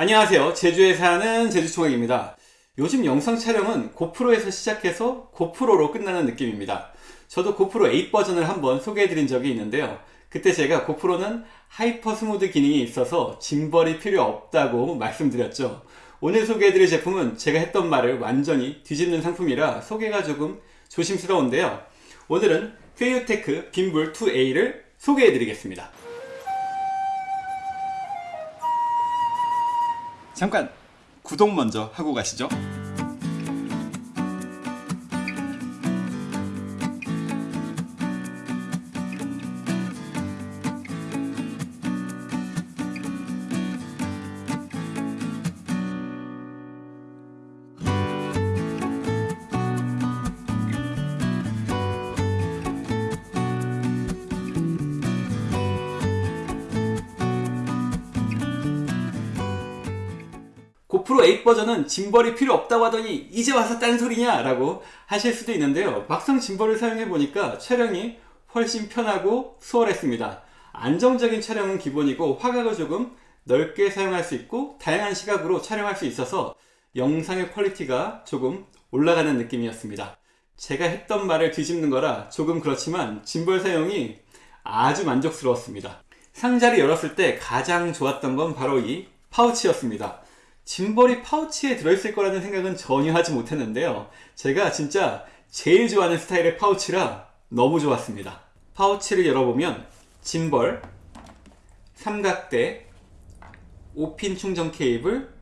안녕하세요. 제주에 사는 제주총각입니다. 요즘 영상 촬영은 고프로에서 시작해서 고프로로 끝나는 느낌입니다. 저도 고프로 8 버전을 한번 소개해 드린 적이 있는데요. 그때 제가 고프로는 hyper smooth 기능이 있어서 짐벌이 필요 없다고 말씀드렸죠. 오늘 소개해드릴 제품은 제가 했던 말을 완전히 뒤집는 상품이라 소개가 조금 조심스러운데요. 오늘은 페이유테크 빔블 2A를 소개해드리겠습니다 잠깐 구독 먼저 하고 가시죠 8 버전은 짐벌이 필요 없다고 하더니 이제 와서 딴소리냐? 라고 하실 수도 있는데요. 막상 짐벌을 사용해 보니까 촬영이 훨씬 편하고 수월했습니다. 안정적인 촬영은 기본이고 화각을 조금 넓게 사용할 수 있고 다양한 시각으로 촬영할 수 있어서 영상의 퀄리티가 조금 올라가는 느낌이었습니다. 제가 했던 말을 뒤집는 거라 조금 그렇지만 짐벌 사용이 아주 만족스러웠습니다. 상자를 열었을 때 가장 좋았던 건 바로 이 파우치였습니다 짐벌이 파우치에 들어있을 거라는 생각은 전혀 하지 못했는데요. 제가 진짜 제일 좋아하는 스타일의 파우치라 너무 좋았습니다. 파우치를 열어보면 짐벌, 삼각대, 5핀 충전 케이블,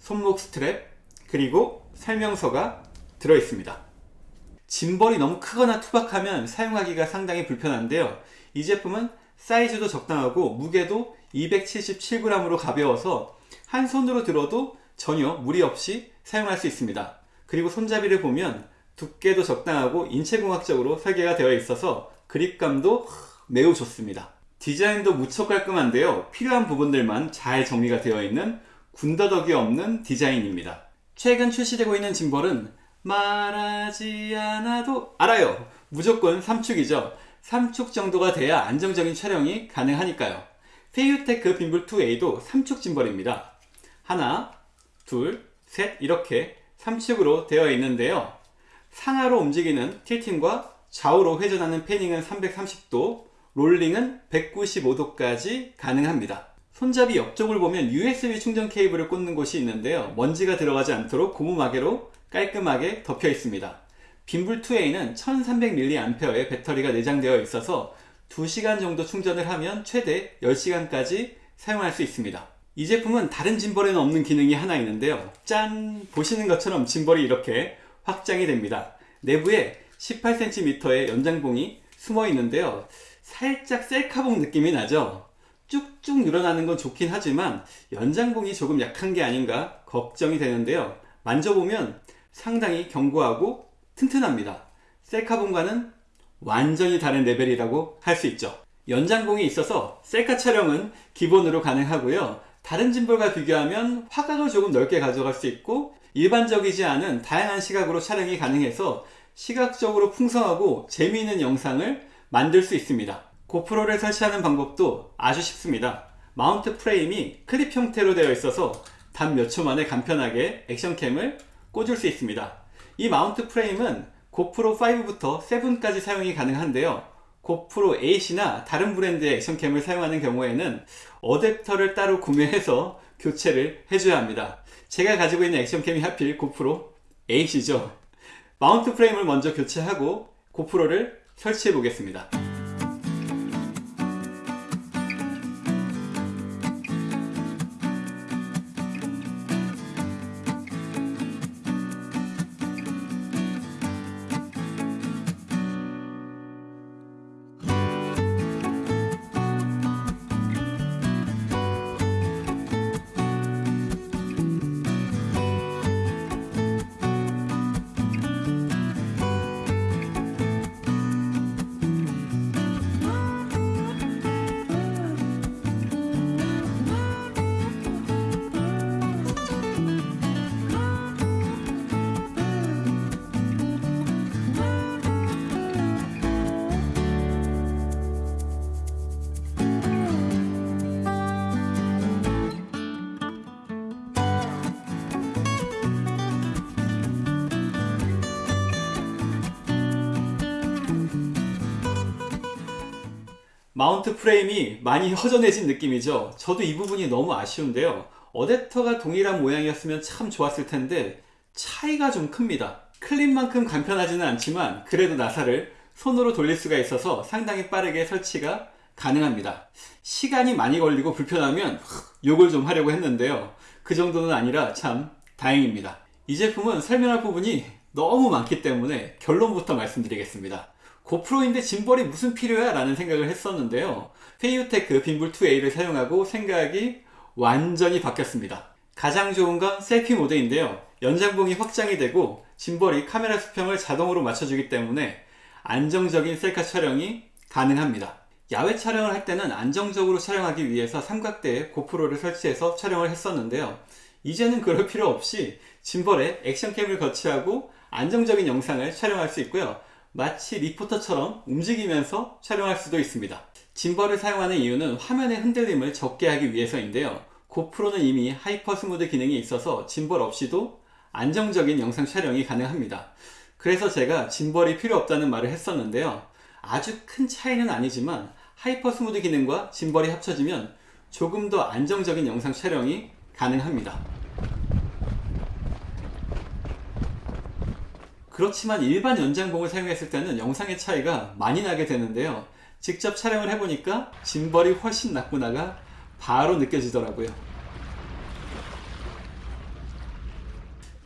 손목 스트랩, 그리고 설명서가 들어있습니다. 짐벌이 너무 크거나 투박하면 사용하기가 상당히 불편한데요. 이 제품은 사이즈도 적당하고 무게도 277g으로 가벼워서 한 손으로 들어도 전혀 무리 없이 사용할 수 있습니다. 그리고 손잡이를 보면 두께도 적당하고 인체공학적으로 설계가 되어 있어서 그립감도 매우 좋습니다. 디자인도 무척 깔끔한데요. 필요한 부분들만 잘 정리가 되어 있는 군더더기 없는 디자인입니다. 최근 출시되고 있는 짐벌은 말하지 않아도 알아요. 무조건 3축이죠. 3축 정도가 돼야 안정적인 촬영이 가능하니까요. 페이유테크 빔블 2A도 3축 짐벌입니다. 하나, 둘, 셋 이렇게 3축으로 되어 있는데요. 상하로 움직이는 tilting과 좌우로 회전하는 패닝은 330도, 롤링은 195도까지 가능합니다. 손잡이 옆쪽을 보면 USB 충전 케이블을 꽂는 곳이 있는데요. 먼지가 들어가지 않도록 고무 마개로 깔끔하게 덮여 있습니다. 빔블2A는 1300mAh의 배터리가 내장되어 있어서 2시간 정도 충전을 하면 최대 10시간까지 사용할 수 있습니다. 이 제품은 다른 짐벌에는 없는 기능이 하나 있는데요. 짠! 보시는 것처럼 짐벌이 이렇게 확장이 됩니다. 내부에 18cm의 연장봉이 숨어 있는데요. 살짝 셀카봉 느낌이 나죠? 쭉쭉 늘어나는 건 좋긴 하지만 연장봉이 조금 약한 게 아닌가 걱정이 되는데요. 만져보면 상당히 견고하고 튼튼합니다. 셀카봉과는 완전히 다른 레벨이라고 할 수 있죠. 연장봉이 있어서 셀카 촬영은 기본으로 가능하고요. 다른 짐벌과 비교하면 화각을 조금 넓게 가져갈 수 있고 일반적이지 않은 다양한 시각으로 촬영이 가능해서 시각적으로 풍성하고 재미있는 영상을 만들 수 있습니다. 고프로를 설치하는 방법도 아주 쉽습니다. mount frame이 클립 형태로 되어 있어서 단 몇 초 만에 간편하게 액션캠을 꽂을 수 있습니다. 이 mount frame은 고프로 5부터 7까지 사용이 가능한데요. 고프로 8이나 다른 브랜드의 액션캠을 사용하는 경우에는 어댑터를 따로 구매해서 교체를 해줘야 합니다. 제가 가지고 있는 액션캠이 하필 고프로 8이죠. mount frame을 먼저 교체하고 고프로를 설치해 보겠습니다 마운트 프레임이 많이 허전해진 느낌이죠. 저도 이 부분이 너무 아쉬운데요. 어댑터가 동일한 모양이었으면 참 좋았을 텐데 차이가 좀 큽니다. 클립만큼 간편하지는 않지만 그래도 나사를 손으로 돌릴 수가 있어서 상당히 빠르게 설치가 가능합니다. 시간이 많이 걸리고 불편하면 욕을 좀 하려고 했는데요. 그 정도는 아니라 참 다행입니다. 이 제품은 설명할 부분이 너무 많기 때문에 결론부터 말씀드리겠습니다. 고프로인데 짐벌이 무슨 필요야? 라는 생각을 했었는데요. 페이유테크 빔블2A를 사용하고 생각이 완전히 바뀌었습니다. 가장 좋은 건 셀피 모드인데요. 연장봉이 확장이 되고 짐벌이 카메라 수평을 자동으로 맞춰주기 때문에 안정적인 셀카 촬영이 가능합니다. 야외 촬영을 할 때는 안정적으로 촬영하기 위해서 삼각대에 고프로를 설치해서 촬영을 했었는데요. 이제는 그럴 필요 없이 짐벌에 액션캠을 거치하고 안정적인 영상을 촬영할 수 있고요. 마치 리포터처럼 움직이면서 촬영할 수도 있습니다. 짐벌을 사용하는 이유는 화면의 흔들림을 적게 하기 위해서인데요. 고프로는 이미 hyper smooth 기능이 있어서 짐벌 없이도 안정적인 영상 촬영이 가능합니다. 그래서 제가 짐벌이 필요 없다는 말을 했었는데요. 아주 큰 차이는 아니지만 hyper smooth 기능과 짐벌이 합쳐지면 조금 더 안정적인 영상 촬영이 가능합니다. 그렇지만 일반 연장봉을 사용했을 때는 영상의 차이가 많이 나게 되는데요. 직접 촬영을 해보니까 짐벌이 훨씬 낫구나가 바로 느껴지더라고요.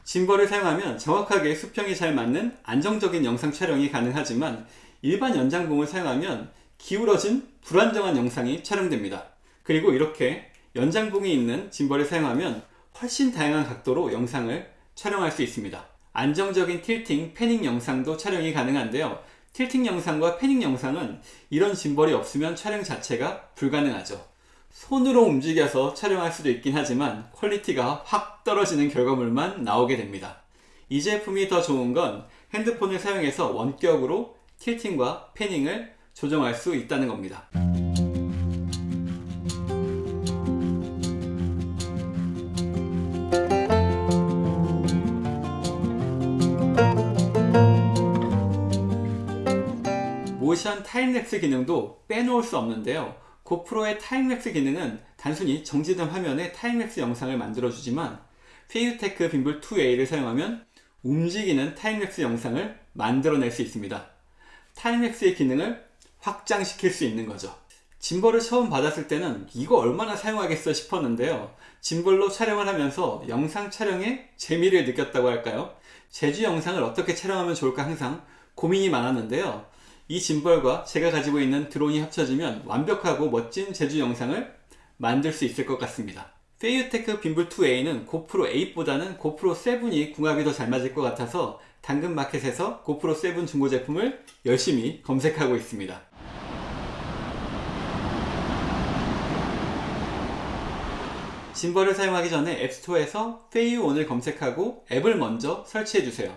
짐벌을 사용하면 정확하게 수평이 잘 맞는 안정적인 영상 촬영이 가능하지만 일반 연장봉을 사용하면 기울어진 불안정한 영상이 촬영됩니다. 그리고 이렇게 연장봉이 있는 짐벌을 사용하면 훨씬 다양한 각도로 영상을 촬영할 수 있습니다. 안정적인 틸팅, 패닝 영상도 촬영이 가능한데요. 틸팅 영상과 패닝 영상은 이런 짐벌이 없으면 촬영 자체가 불가능하죠. 손으로 움직여서 촬영할 수도 있긴 하지만 퀄리티가 확 떨어지는 결과물만 나오게 됩니다. 이 제품이 더 좋은 건 핸드폰을 사용해서 원격으로 틸팅과 패닝을 조정할 수 있다는 겁니다. 모션 타임랩스 기능도 빼놓을 수 없는데요. 고프로의 타임랩스 기능은 단순히 정지된 화면에 타임랩스 영상을 만들어주지만 페이유테크 빔블 2A를 사용하면 움직이는 타임랩스 영상을 만들어낼 수 있습니다. 타임랩스의 기능을 확장시킬 수 있는 거죠. 짐벌을 처음 받았을 때는 이거 얼마나 사용하겠어 싶었는데요. 짐벌로 촬영을 하면서 영상 촬영에 재미를 느꼈다고 할까요? 제주 영상을 어떻게 촬영하면 좋을까 항상 고민이 많았는데요. 이 짐벌과 제가 가지고 있는 드론이 합쳐지면 완벽하고 멋진 제주 영상을 만들 수 있을 것 같습니다. 페이유테크 빔블2A는 고프로 8보다는 고프로 7이 궁합이 더 잘 맞을 것 같아서 당근마켓에서 고프로 7 중고 제품을 열심히 검색하고 있습니다. 짐벌을 사용하기 전에 앱스토어에서 페이유온을 검색하고 앱을 먼저 설치해주세요.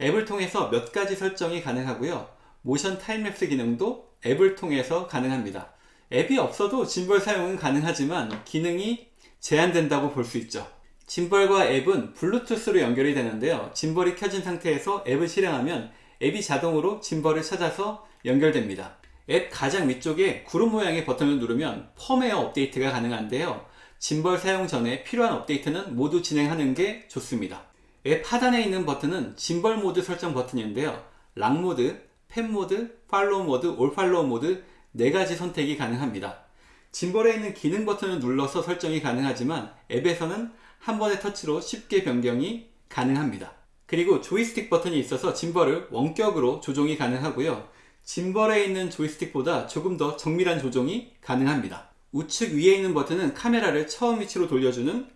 앱을 통해서 몇 가지 설정이 가능하고요. 모션 타임랩스 기능도 앱을 통해서 가능합니다. 앱이 없어도 짐벌 사용은 가능하지만 기능이 제한된다고 볼 수 있죠. 짐벌과 앱은 블루투스로 연결이 되는데요. 짐벌이 켜진 상태에서 앱을 실행하면 앱이 자동으로 짐벌을 찾아서 연결됩니다. 앱 가장 위쪽에 구름 모양의 버튼을 누르면 펌웨어 업데이트가 가능한데요. 짐벌 사용 전에 필요한 업데이트는 모두 진행하는 게 좋습니다. 앱 하단에 있는 버튼은 짐벌 모드 설정 버튼인데요. lock 모드, pan 모드, follow 모드, all follow 모드 4가지 선택이 가능합니다. 짐벌에 있는 기능 버튼을 눌러서 설정이 가능하지만 앱에서는 한 번의 터치로 쉽게 변경이 가능합니다. 그리고 조이스틱 버튼이 있어서 짐벌을 원격으로 조종이 가능하고요. 짐벌에 있는 조이스틱보다 조금 더 정밀한 조종이 가능합니다. 우측 위에 있는 버튼은 카메라를 처음 위치로 돌려주는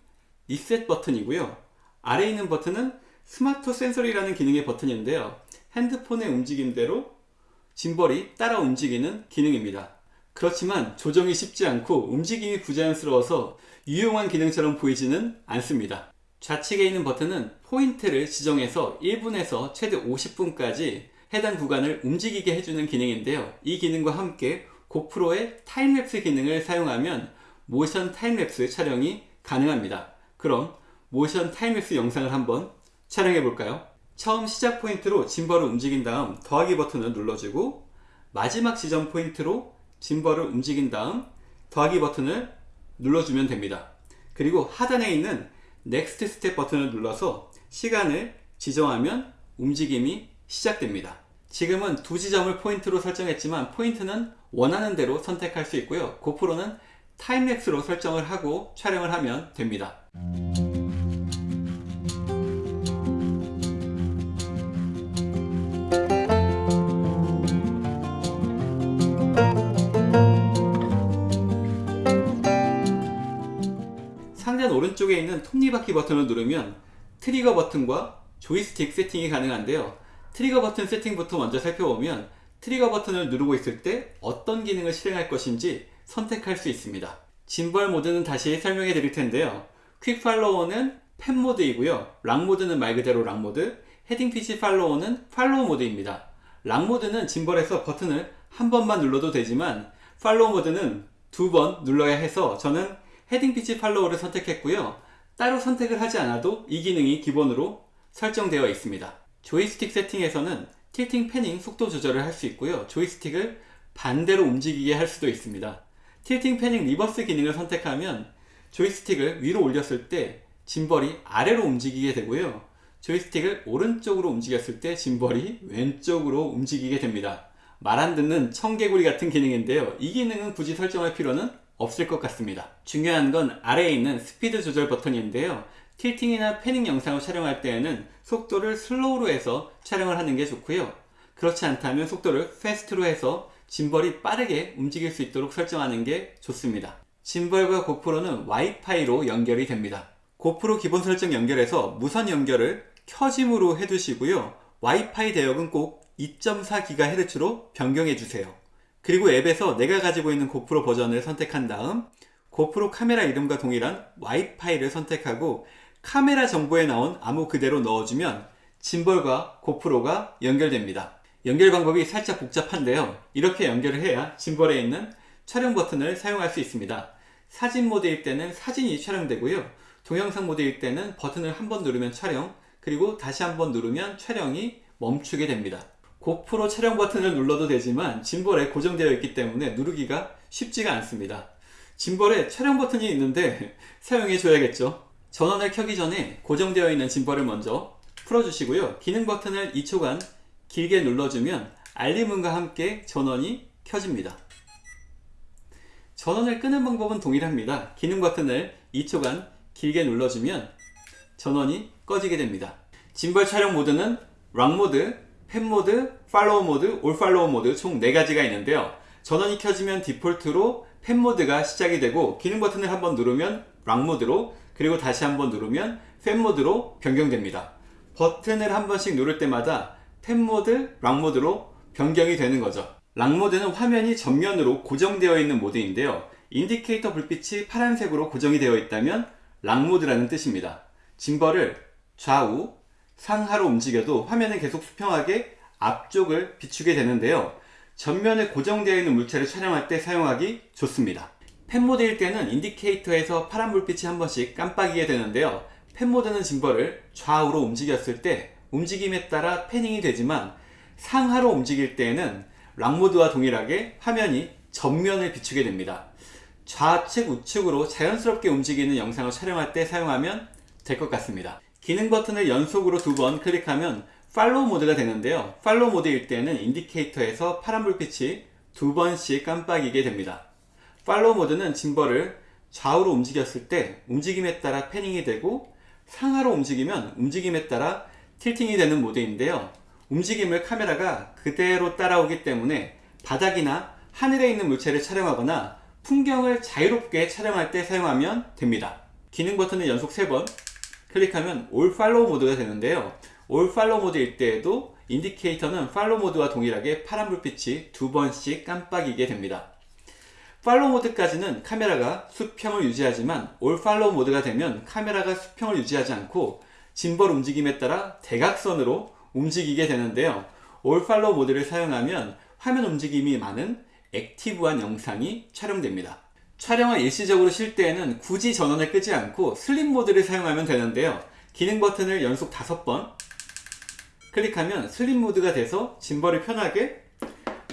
리셋 버튼이고요. 아래에 있는 버튼은 smart sensory라는 기능의 버튼인데요. 핸드폰의 움직임대로 짐벌이 따라 움직이는 기능입니다. 그렇지만 조정이 쉽지 않고 움직임이 부자연스러워서 유용한 기능처럼 보이지는 않습니다. 좌측에 있는 버튼은 포인트를 지정해서 1분에서 최대 50분까지 해당 구간을 움직이게 해주는 기능인데요. 이 기능과 함께 고프로의 타임랩스 기능을 사용하면 모션 타임랩스 촬영이 가능합니다. 그럼 모션 타임랩스 영상을 한번 촬영해 볼까요? 처음 시작 포인트로 짐벌을 움직인 다음 더하기 버튼을 눌러주고 마지막 지점 포인트로 짐벌을 움직인 다음 더하기 버튼을 눌러주면 됩니다. 그리고 하단에 있는 next step 버튼을 눌러서 시간을 지정하면 움직임이 시작됩니다. 지금은 두 지점을 포인트로 설정했지만 포인트는 원하는 대로 선택할 수 있고요. 고프로는 타임랩스로 설정을 하고 촬영을 하면 됩니다. 오른쪽에 있는 톱니바퀴 버튼을 누르면 트리거 버튼과 조이스틱 세팅이 가능한데요. 트리거 버튼 세팅부터 먼저 살펴보면 트리거 버튼을 누르고 있을 때 어떤 기능을 실행할 것인지 선택할 수 있습니다. 짐벌 모드는 다시 설명해 드릴 텐데요. quick follow는 pan 모드이고요. lock 모드는 말 그대로 lock 모드, heading pitch follow는 follow 모드입니다. lock 모드는 짐벌에서 버튼을 한 번만 눌러도 되지만 follow 모드는 두 번 눌러야 해서 저는 heading pitch follow를 선택했고요. 따로 선택을 하지 않아도 이 기능이 기본으로 설정되어 있습니다. 조이스틱 세팅에서는 틸팅 패닝 속도 조절을 할 수 있고요. 조이스틱을 반대로 움직이게 할 수도 있습니다. 틸팅 패닝 reverse 기능을 선택하면 조이스틱을 위로 올렸을 때 짐벌이 아래로 움직이게 되고요. 조이스틱을 오른쪽으로 움직였을 때 짐벌이 왼쪽으로 움직이게 됩니다. 말 안 듣는 청개구리 같은 기능인데요. 이 기능은 굳이 설정할 필요는 없을 것 같습니다. 중요한 건 아래에 있는 스피드 조절 버튼인데요. 틸팅이나 패닝 영상을 촬영할 때에는 속도를 slow로 해서 촬영을 하는 게 좋고요. 그렇지 않다면 속도를 fast로 해서 짐벌이 빠르게 움직일 수 있도록 설정하는 게 좋습니다. 짐벌과 고프로는 와이파이로 연결이 됩니다. 고프로 기본 설정 연결해서 무선 연결을 켜짐으로 해두시고요. 와이파이 대역은 꼭 2.4GHz로 변경해 주세요. 그리고 앱에서 내가 가지고 있는 고프로 버전을 선택한 다음 고프로 카메라 이름과 동일한 와이파이를 선택하고 카메라 정보에 나온 암호 그대로 넣어주면 짐벌과 고프로가 연결됩니다. 연결 방법이 살짝 복잡한데요. 이렇게 연결을 해야 짐벌에 있는 촬영 버튼을 사용할 수 있습니다. 사진 모드일 때는 사진이 촬영되고요. 동영상 모드일 때는 버튼을 한 번 누르면 촬영, 그리고 다시 한 번 누르면 촬영이 멈추게 됩니다. 고프로 촬영 버튼을 눌러도 되지만 짐벌에 고정되어 있기 때문에 누르기가 쉽지가 않습니다. 짐벌에 촬영 버튼이 있는데 사용해 줘야겠죠. 전원을 켜기 전에 고정되어 있는 짐벌을 먼저 풀어주시고요. 기능 버튼을 2초간 길게 눌러주면 알림음과 함께 전원이 켜집니다. 전원을 끄는 방법은 동일합니다. 기능 버튼을 2초간 길게 눌러주면 전원이 꺼지게 됩니다. 짐벌 촬영 모드는 lock 모드, pan 모드, follow 모드, all follow 모드 총 4가지가 있는데요. 전원이 켜지면 디폴트로 pan 모드가 시작이 되고 기능 버튼을 한번 누르면 lock 모드로 그리고 다시 한번 누르면 pan 모드로 변경됩니다. 버튼을 한 번씩 누를 때마다 pan 모드, lock 모드로 변경이 되는 거죠. lock 모드는 화면이 전면으로 고정되어 있는 모드인데요. 인디케이터 불빛이 파란색으로 고정이 되어 있다면 lock 모드라는 뜻입니다. 짐벌을 좌우, 상하로 움직여도 화면은 계속 수평하게 앞쪽을 비추게 되는데요. 전면에 고정되어 있는 물체를 촬영할 때 사용하기 좋습니다. pan 모드일 때는 인디케이터에서 파란 불빛이 한 번씩 깜빡이게 되는데요. pan 모드는 짐벌을 좌우로 움직였을 때 움직임에 따라 panning이 되지만 상하로 움직일 때에는 lock 모드와 동일하게 화면이 전면을 비추게 됩니다. 좌측 우측으로 자연스럽게 움직이는 영상을 촬영할 때 사용하면 될 것 같습니다. 기능 버튼을 연속으로 두 번 클릭하면 follow 모드가 되는데요. follow 모드일 때는 인디케이터에서 파란 불빛이 두 번씩 깜빡이게 됩니다. follow 모드는 짐벌을 좌우로 움직였을 때 움직임에 따라 panning이 되고 상하로 움직이면 움직임에 따라 tilting이 되는 모드인데요. 움직임을 카메라가 그대로 따라오기 때문에 바닥이나 하늘에 있는 물체를 촬영하거나 풍경을 자유롭게 촬영할 때 사용하면 됩니다. 기능 버튼을 연속 3번 클릭하면 all follow 모드가 되는데요. all follow 모드일 때에도 인디케이터는 follow 모드와 동일하게 파란 불빛이 두 번씩 깜빡이게 됩니다. follow 모드까지는 카메라가 수평을 유지하지만 all follow 모드가 되면 카메라가 수평을 유지하지 않고 짐벌 움직임에 따라 대각선으로 움직이게 되는데요. all follow 모드를 사용하면 화면 움직임이 많은 active한 영상이 촬영됩니다. 촬영을 일시적으로 쉴 때에는 굳이 전원을 끄지 않고 sleep 모드를 사용하면 되는데요. 기능 버튼을 연속 5번 클릭하면 sleep 모드가 돼서 짐벌을 편하게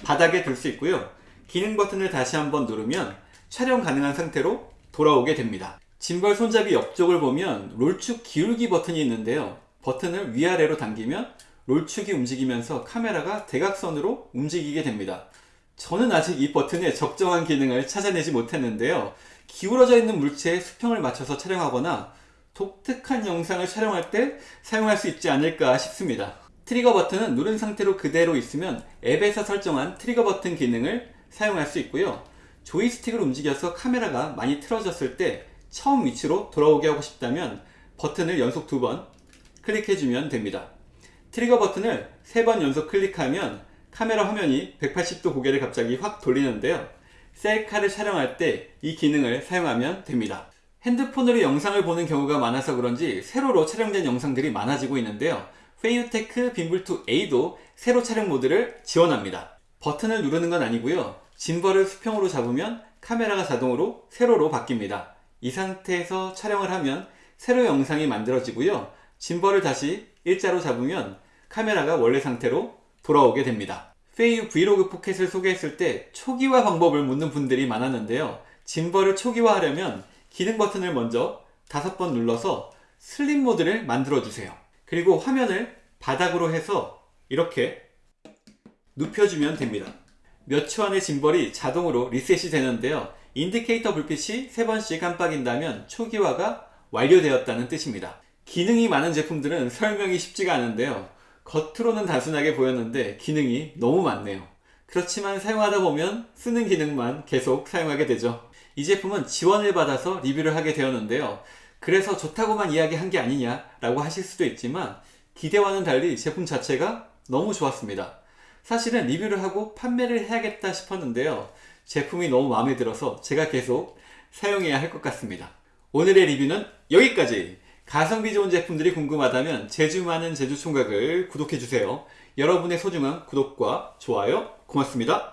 바닥에 둘 수 있고요. 기능 버튼을 다시 한번 누르면 촬영 가능한 상태로 돌아오게 됩니다. 짐벌 손잡이 옆쪽을 보면 roll축 기울기 버튼이 있는데요. 버튼을 위아래로 당기면 roll축이 움직이면서 카메라가 대각선으로 움직이게 됩니다. 저는 아직 이 버튼의 적정한 기능을 찾아내지 못했는데요. 기울어져 있는 물체에 수평을 맞춰서 촬영하거나 독특한 영상을 촬영할 때 사용할 수 있지 않을까 싶습니다. 트리거 버튼은 누른 상태로 그대로 있으면 앱에서 설정한 트리거 버튼 기능을 사용할 수 있고요. 조이스틱을 움직여서 카메라가 많이 틀어졌을 때 처음 위치로 돌아오게 하고 싶다면 버튼을 연속 두 번 클릭해주면 됩니다. 트리거 버튼을 세 번 연속 클릭하면 카메라 화면이 180도 고개를 갑자기 확 돌리는데요. 셀카를 촬영할 때 이 기능을 사용하면 됩니다. 핸드폰으로 영상을 보는 경우가 많아서 그런지 세로로 촬영된 영상들이 많아지고 있는데요. FeiyuTech Vimble 2A도 세로 촬영 모드를 지원합니다. 버튼을 누르는 건 아니고요. 짐벌을 수평으로 잡으면 카메라가 자동으로 세로로 바뀝니다. 이 상태에서 촬영을 하면 세로 영상이 만들어지고요. 짐벌을 다시 일자로 잡으면 카메라가 원래 상태로 돌아오게 됩니다. Feiyu Vlog Pocket을 소개했을 때 초기화 방법을 묻는 분들이 많았는데요. 짐벌을 초기화하려면 기능 버튼을 먼저 다섯 번 눌러서 sleep 모드를 만들어 주세요. 그리고 화면을 바닥으로 해서 이렇게 눕혀주면 됩니다. 몇 초 안에 짐벌이 자동으로 리셋이 되는데요. 인디케이터 불빛이 3번씩 깜빡인다면 초기화가 완료되었다는 뜻입니다. 기능이 많은 제품들은 설명이 쉽지가 않은데요. 겉으로는 단순하게 보였는데 기능이 너무 많네요. 그렇지만 사용하다 보면 쓰는 기능만 계속 사용하게 되죠. 이 제품은 지원을 받아서 리뷰를 하게 되었는데요. 그래서 좋다고만 이야기한 게 아니냐 라고 하실 수도 있지만 기대와는 달리 제품 자체가 너무 좋았습니다. 사실은 리뷰를 하고 판매를 해야겠다 싶었는데요. 제품이 너무 마음에 들어서 제가 계속 사용해야 할 것 같습니다. 오늘의 리뷰는 여기까지! 가성비 좋은 제품들이 궁금하다면 제주 많은 제주 총각을 구독해주세요. 여러분의 소중한 구독과 좋아요 고맙습니다.